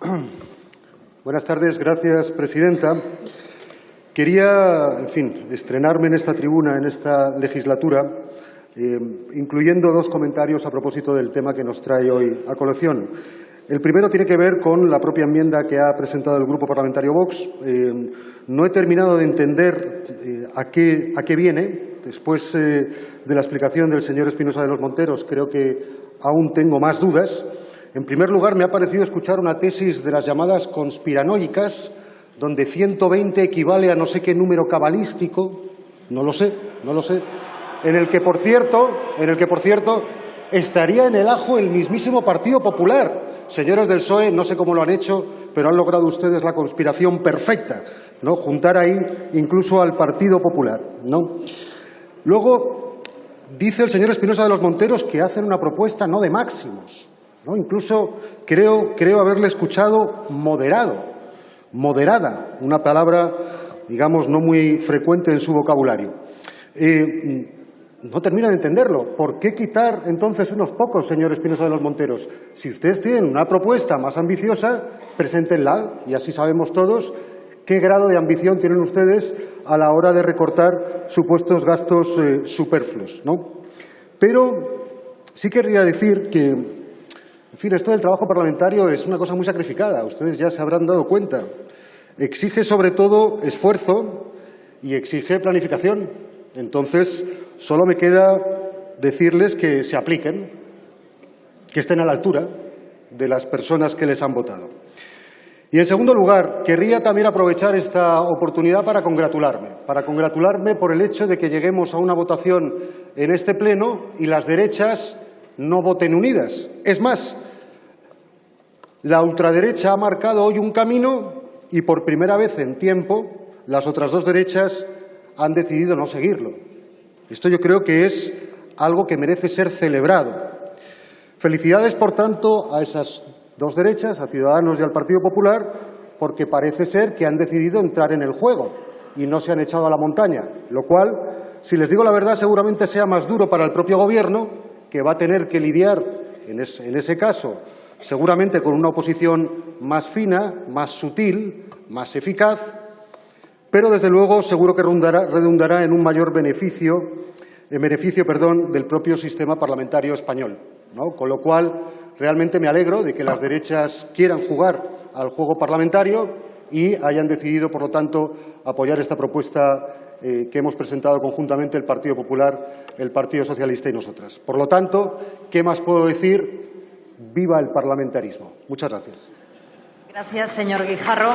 Buenas tardes, gracias, presidenta. Quería, en fin, estrenarme en esta tribuna, en esta legislatura, eh, incluyendo dos comentarios a propósito del tema que nos trae hoy a colación. El primero tiene que ver con la propia enmienda que ha presentado el Grupo Parlamentario Vox. Eh, no he terminado de entender eh, a, qué, a, qué, viene. Después de la explicación del señor Espinosa de los Monteros, creo que aún tengo más dudas. En primer lugar, me ha parecido escuchar una tesis de las llamadas conspiranoicas, donde 120 equivale a no sé qué número cabalístico, no lo sé, no lo sé, en el que, por cierto, en el que, por cierto, estaría en el ajo el mismísimo Partido Popular. Señores del PSOE, no sé cómo lo han hecho, pero han logrado ustedes la conspiración perfecta, ¿no? Juntar ahí incluso al Partido Popular, ¿no? Luego, dice el señor Espinosa de los Monteros que hacen una propuesta no de máximos, ¿no? Incluso creo, creo haberle escuchado moderado, moderada, una palabra, digamos, no muy frecuente en su vocabulario. Eh, no termino de entenderlo. ¿Por qué quitar entonces unos pocos, señor Espinosa de los Monteros? Si ustedes tienen una propuesta más ambiciosa, preséntenla y así sabemos todos qué grado de ambición tienen ustedes a la hora de recortar supuestos gastos eh, superfluos. ¿no? Pero sí querría decir que, en fin, esto del trabajo parlamentario es una cosa muy sacrificada. Ustedes ya se habrán dado cuenta. Exige sobre todo esfuerzo y exige planificación. Entonces, Solo me queda decirles que se apliquen, que estén a la altura de las personas que les han votado. Y, en segundo lugar, querría también aprovechar esta oportunidad para congratularme, para congratularme por el hecho de que lleguemos a una votación en este Pleno y las derechas no voten unidas. Es más, la ultraderecha ha marcado hoy un camino y, por primera vez en tiempo, las otras dos derechas han decidido no seguirlo. Esto yo creo que es algo que merece ser celebrado. Felicidades, por tanto, a esas dos derechas, a Ciudadanos y al Partido Popular, porque parece ser que han decidido entrar en el juego y no se han echado a la montaña, lo cual, si les digo la verdad, seguramente sea más duro para el propio Gobierno, que va a tener que lidiar, en, ese caso, seguramente con una oposición más fina, más sutil, más eficaz, pero desde luego seguro que redundará, en un mayor beneficio, en beneficio perdón, del propio sistema parlamentario español. Con lo cual, realmente me alegro de que las derechas quieran jugar al juego parlamentario y hayan decidido, por lo tanto, apoyar esta propuesta eh, que hemos presentado conjuntamente el Partido Popular, el Partido Socialista y nosotras. Por lo tanto, ¿qué más puedo decir? Viva el parlamentarismo. Muchas gracias. Gracias, señor Guijarro.